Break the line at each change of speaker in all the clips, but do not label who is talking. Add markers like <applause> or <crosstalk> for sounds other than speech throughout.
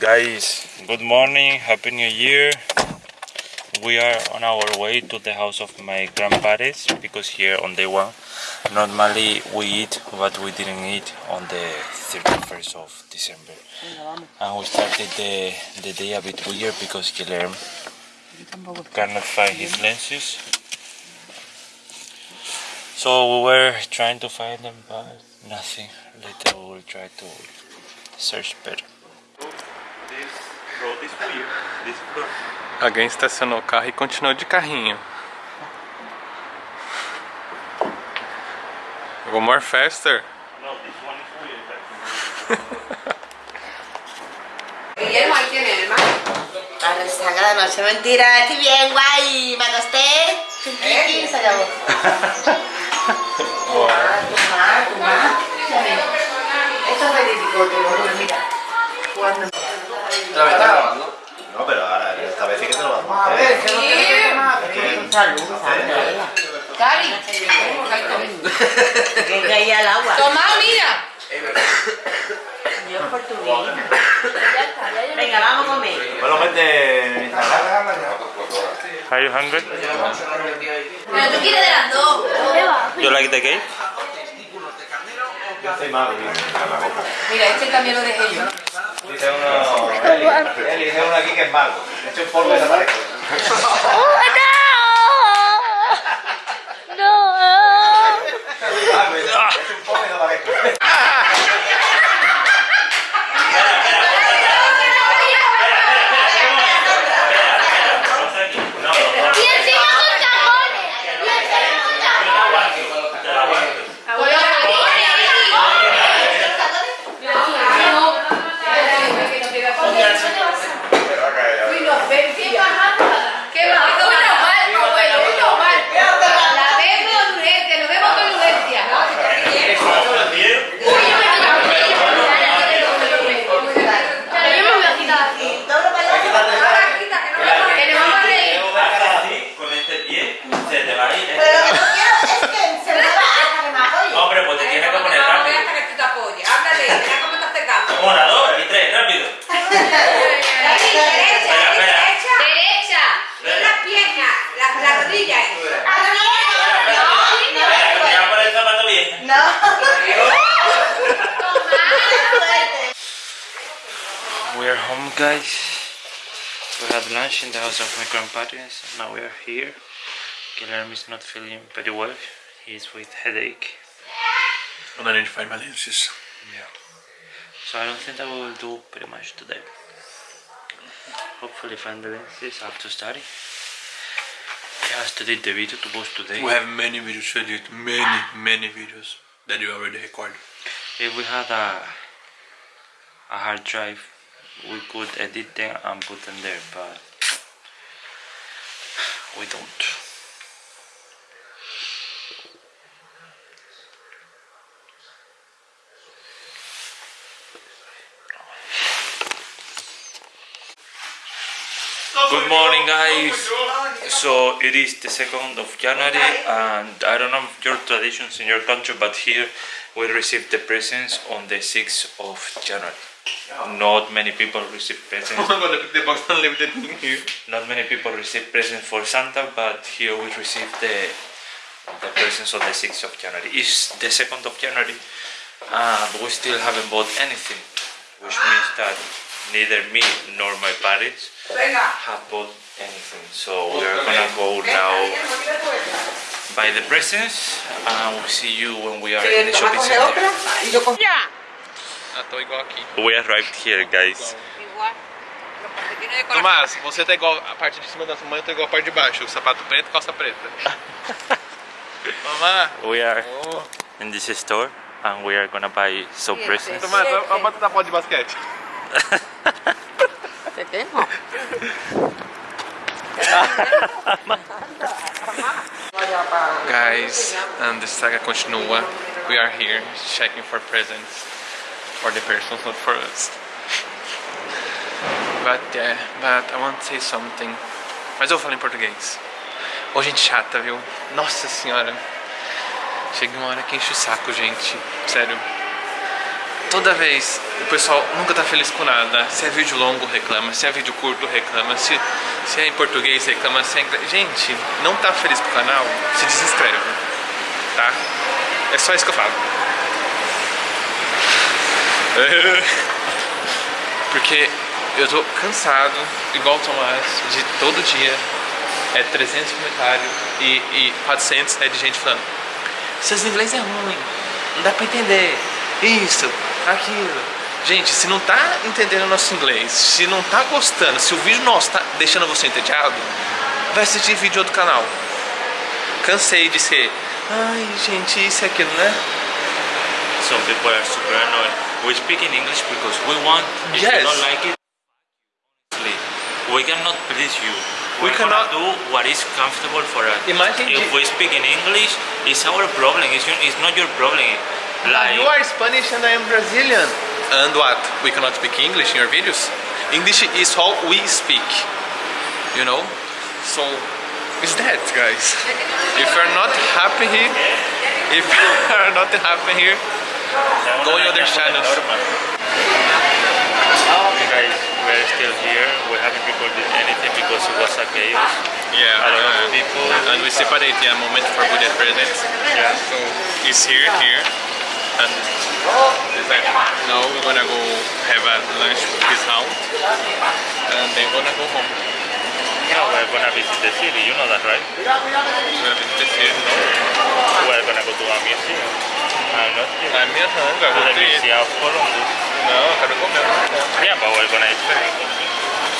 Guys, good morning, happy new year. We are on our way to the house of my grandparents because here on day one, normally we eat what we didn't eat on the 31st of December. And we started the, the day a bit weird because Guilherme cannot find his lenses. So we were trying to find them, but nothing. Later we will try to search better. This road is weird. This road.
Alguém estacionou o carro e continuou de carrinho. Go more faster. <laughs>
No, this one is weird.
Guillermo, ahí tiene, hermano.
A la sagrada noche, mentira, estoy bien, guay, me acosté, chiquiti, se acabó. Toma, toma, toma. Esto es verídico, te lo juro, salud.
Cari,
Que caía al agua.
toma, mira.
Yo es portugués. Venga, vamos a comer.
Bueno, mete.
Are you hungry?
Pero tú quieres de las dos.
You like the cake?
Yo soy malo.
Mira, este también lo dejé yo.
Dice uno. Eli, dice uno aquí que es mago. Le echo un polvo y desaparezco. <laughs>
Vamos
lá, <laughs> guys. We had lunch in the house of my grandparents. Now we are here. Guilherme is not feeling very well. he is with headache.
And I need to find my lenses.
Yeah. So I don't think that we will do pretty much today. Hopefully find the lenses. I have to study. I have to edit the video to post today.
We have many videos to edit. Many, many videos that you already recorded.
If we had a a hard drive, we could edit them and put them there, but we don't. Good morning, guys. So it is the second of January, and I don't know your traditions in your country, but here we receive the presents on the 6th of January. Not many people receive presents.
I'm gonna pick the box and leave it in here.
Not many people receive presents for Santa, but here we receive the the presents on the 6th of January. It's the 2nd of January, and we still haven't bought anything, which means that neither me nor my parents have bought anything. So we are gonna go now buy the presents, and we'll see you when we are in the shopping center.
Y yo con...
Ah, tô igual aqui.
We arrived here, guys.
Tomás, você tá igual a parte de cima da sua mãe, eu tô igual a parte de baixo. Sapato preto, calça preta. <laughs> Tomás,
We are
oh.
in this store, and we are gonna buy some presents.
Tomás, a bota da bola de basquete. <laughs>
Te tengo.
Guys, and the saga continua. We are here checking for presents for the persons, not for us. But yeah, but I want to say something. Mas eu falar em português. Ô gente chata, viu? Nossa senhora. Chega uma hora que enche o saco, gente. Sério. toda vez o pessoal nunca tá feliz com nada. Se é vídeo longo, reclama. Se é vídeo curto, reclama. Se, se é em português, reclama. Se é em. Gente, não tá feliz com o canal? Se desinscreve, tá? É só isso que eu falo. <laughs> Porque eu tô cansado, igual o Tomás, de todo dia é 300 comentários e, e 400 é de gente falando Seus inglês é ruim, não dá pra entender isso, aquilo. Gente, se não tá entendendo nosso inglês, se não tá gostando, se o vídeo nosso tá deixando você entediado, vai assistir vídeo do canal. Cansei de ser, ai gente, isso e aquilo, né?
Some people are super annoyed. We speak in English because we want. If
Yes.
you don't like it, honestly, we cannot please you.
We
We're
cannot-
do what is comfortable for us.
Imagine
if we speak in English, it's our problem. It's, your, it's not your problem. Like
You are Spanish and I am Brazilian. And what? We cannot speak English in your videos? English is how we speak. You know? So, is that, guys? If you're not happy here, if <laughs> you're not happy here, go in other channels.
guys, we're still here. We haven't recorded anything because it was a chaos.
Yeah,
A lot of
uh,
people.
and we separate a moment for good presents.
Yeah.
So, it's here, here, and it's like, now we're gonna go have a lunch with his house, and then gonna go home.
Yeah, we're gonna visit the city. You know that, right?
We're gonna visit the city, no?
We're gonna go to a museum. I'm not kidding.
A minha ranga,
To the Museum of Columbus.
Não, eu quero comer.
Yeah, but we're gonna eat food.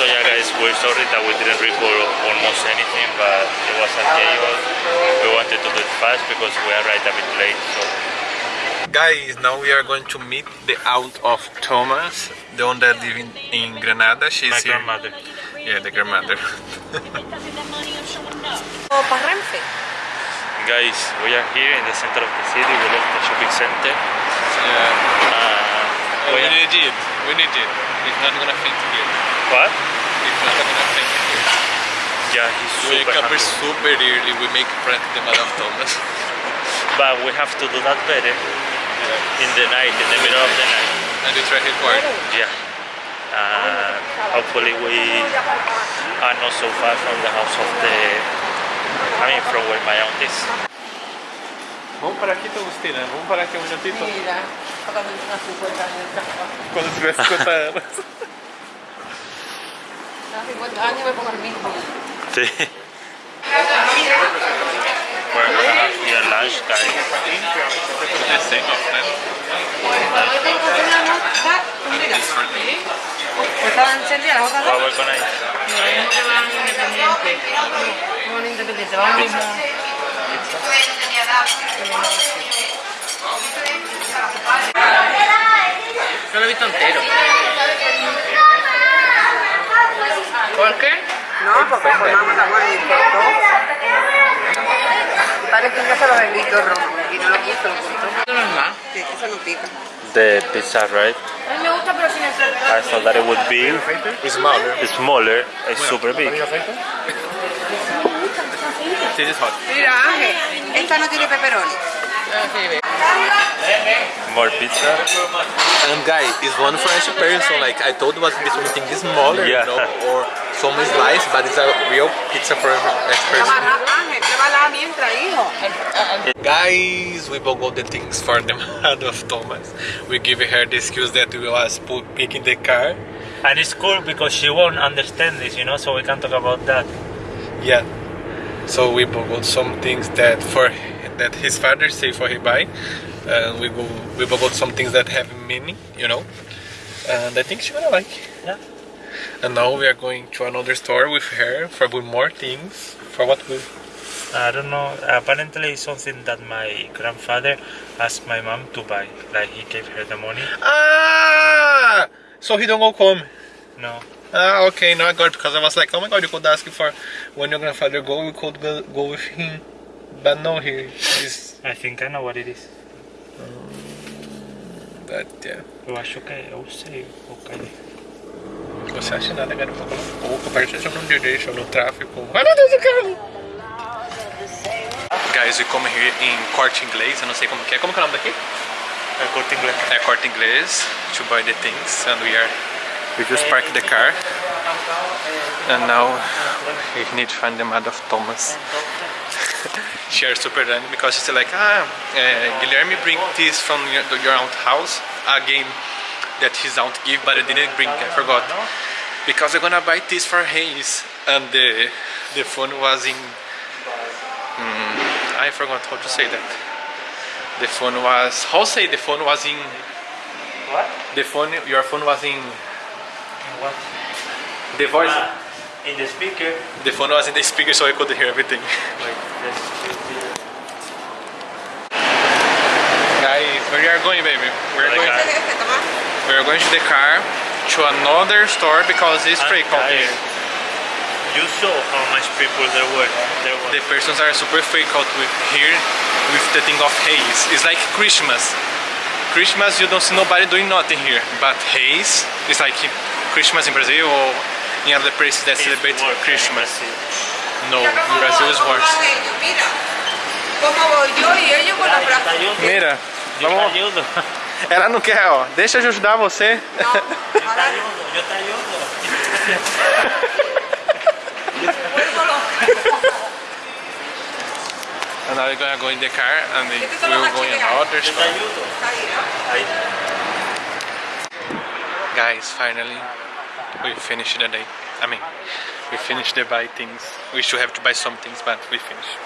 So yeah, guys, we're sorry that we didn't record almost anything, but it was a chaos. We wanted to do it fast because we arrived a bit late. So
Guys, now we are going to meet the aunt of Thomas, the one that lives in, in Granada. She's
my
here.
grandmother.
Yeah, the grandmother.
O <laughs> para
Guys, we are here in the center of the city. We left the shopping center.
yeah.
Uh,
we
we
need it. We need it. It's not gonna faint here.
what?
He's not gonna faint here.
Yeah, he's
We
super
wake up
happy.
super early. We make prank the Madame Thomas. <laughs>
But we have to do that better yeah. in the night, in the middle of the night.
And we try to record.
Yeah. Uh, hopefully we are not so far from the house of the. I mean, from where my aunt is.
Vamos parar aqui, Agustina. Vamos parar aqui um minutito.
Mira, cuando tenga 50 años.
Quando tiver 50 <laughs> anos.
A 50 años me pongo el mismo.
Sí. We're gonna have here lunch, guys. ¿Estaban.
No, lo he visto entero. ¿Por qué?
No, porque formamos la guardia y Parece que se lo he visto rojo y no lo quiso, lo
no es más.
De pizza, right?
A mí me gusta, pero sin el
I thought that it would be
Smaller.
smaller. It's super big.
This is hot.
Mira, Ángel, esta no tiene pepperoni.
More pizza.
And guy, is one French person. Like I told, was be something smaller,
Yeah.
you know, or some slice, but it's a real pizza for each person.
Ángel, pruébala mientras, hijo.
Guys, we bought all the things for the <laughs> mother of Thomas. We give her the excuse that we was picking the car.
And it's cool because she won't understand this, you know, so we can talk about that.
Yeah. So we bought some things that for that his father say for he buy, and we go we bought some things that have meaning, you know. And I think she gonna like.
Yeah.
And now we are going to another store with her for more things for what we.
I don't know. Apparently, it's something that my grandfather asked my mom to buy. Like he gave her the money.
Ah! So he don't go home
No.
Ah, okay, now I got it because I was like, oh my god, you could ask for when your grandfather go, you could go, go with him. But no, he is.
I think I know what it is.
But yeah.
Eu acho que eu sei.
Você acha nada, garoto? Ou conversa no dirigir no tráfico. Ai meu Deus, o carro! Guys, we come here em corte inglês, eu não sei como que é. Como que é o nome daqui?
É corte inglês.
é corte inglês to buy the things and we are we just parked the car and now we need to find the mother of Thomas <laughs> she are super done because she's like ah uh, Guilherme bring this from your, your aunt house a game that his aunt give but I didn't bring I forgot because I'm gonna buy this for Reyes and the the phone was in Hmm, I forgot how to say that the phone was how say the phone was in
What?
the phone your phone was in
What?
the voice
Ah, in the speaker.
the phone was in the speaker so I could hear everything guys where you are going baby we're
Like
going
that.
We're going to the car to another store because it's
I'm
free
tired. You saw how much people there were. There were.
the persons are super freaked out with here with the thing of Reyes. It's like Christmas. Christmas you don't see nobody doing nothing here, but Reyes is like Christmas in Brazil or in other places that
It's
celebrate
work,
Christmas. No, in Brazil is worse.
Mira, cómo voy yo y ellos con los brazos.
Mira,
Yo te
vamos. <laughs> Ela não quer, ó. Deixa eu ajudar você.
Ayudo.
vuelvo los...
And now we're gonna go in the car and we will go in
¿no?
Ahí.
Guys, finally, we finished the day. I mean, we finished the buy things. We should have to buy some things, but we finished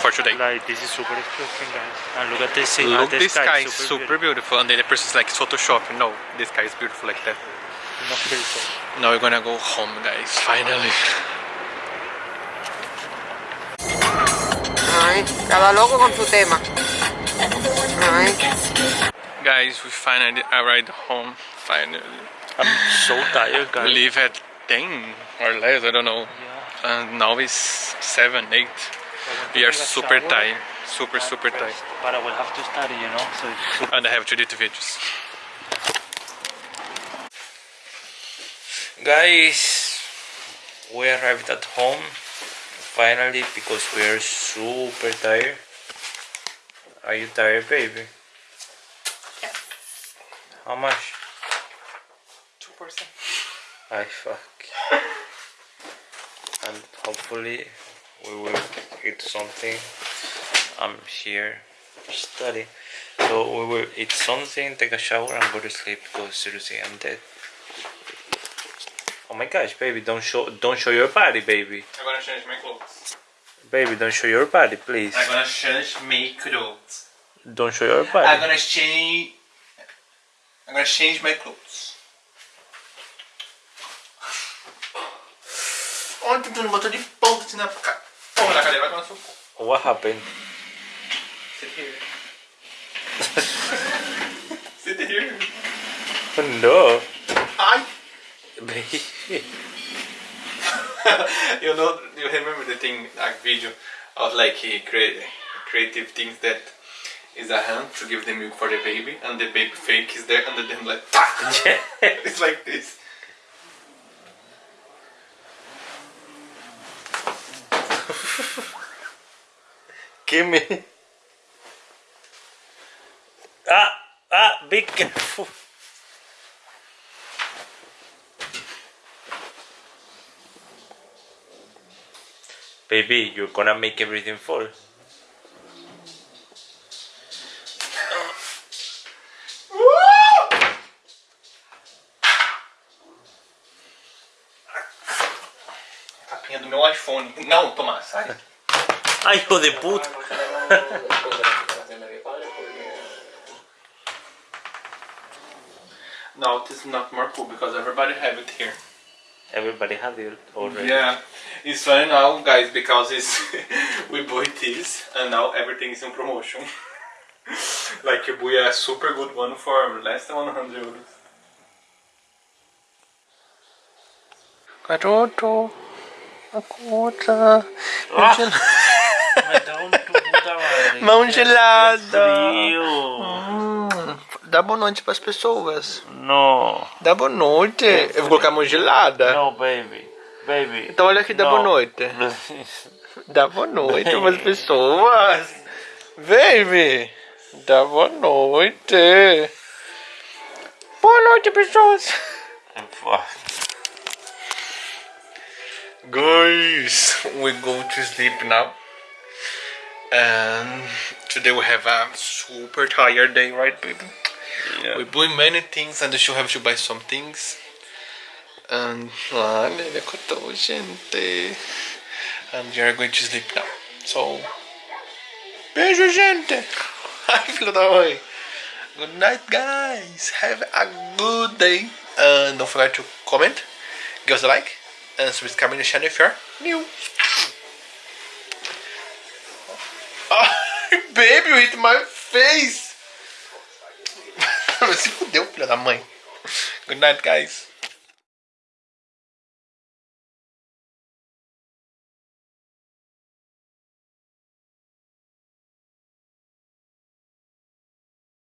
for today.
Like this is super expensive, guys. And look at this.
Look, this
sky,
sky is
super
super beautiful, and then the person's like, it's Photoshop. No, this sky is beautiful like that.
Not beautiful.
Now we're gonna go home, guys. Finally.
Ay, estaba loco con su tema. Ay,
Guys, we finally arrived home. Finally.
I'm so tired, guys.
We
guys.
leave at 10 or less, I don't know. And now it's 7, 8. We are super tired. Super, super tired.
But I will have to study, you know. So it's super
And I have to edit videos.
Guys, we arrived at home finally because we are super tired. Are you tired, baby? Yes. How much?
2%.
I fuck. And hopefully we will eat something. I'm here study. So we will eat something, take a shower and go to sleep because seriously I'm dead. Oh my gosh, baby, don't show don't show your body, baby.
I'm gonna change my clothes.
Baby, don't show your body, please.
I'm gonna change my clothes.
Don't show your body.
I'm gonna change. I'm gonna change my clothes. Olha, tentando botar de ponta assim na ca- porra da cadeira, vai tomar no seu cu.
What happened?
Sit here. <laughs> Sit here.
No. Baby. <laughs>
you know, you remember the thing, like video of like he create creative things that is a hand to give the milk for the baby, and the baby fake is there, and then like, <laughs> it's like this.
Give me. Ah, ah, be careful. Baby, you're gonna make everything fall.
Capinha do meu iPhone. Não, Tomás, sai.
Ay, hijo de puta.
no, it is not more cool because everybody have it here.
Everybody had it already.
Yeah, it's funny now, guys, because it's <laughs> we bought this and now everything is in promotion. <laughs> like we a super good one for less than 100 euros. Garoto, acorda.
Ah. Me
Mão gelada.
Frio.
Dá boa noite pras pessoas.
No.
Dá boa noite. Eu vou colocar mão gelada.
No, baby. Baby.
Então olha aqui, dá boa noite. <laughs> Dá boa noite pras pessoas. Baby. Dá boa noite. Boa noite, pessoas. <laughs> Guys, we go to sleep now. And today we have a super tired day, right, baby? We're doing many things and you have to buy some things. And ah, olha, ele acordou, gente. And we are going to sleep now. So, beijo, gente. Ai, <laughs> filho da mãe. Good night, guys. Have a good day. And don't forget to comment, give us a like, and subscribe to the channel if you're new. Baby, hit my face. <laughs> Se fudeu, filho da mãe. Good night, guys.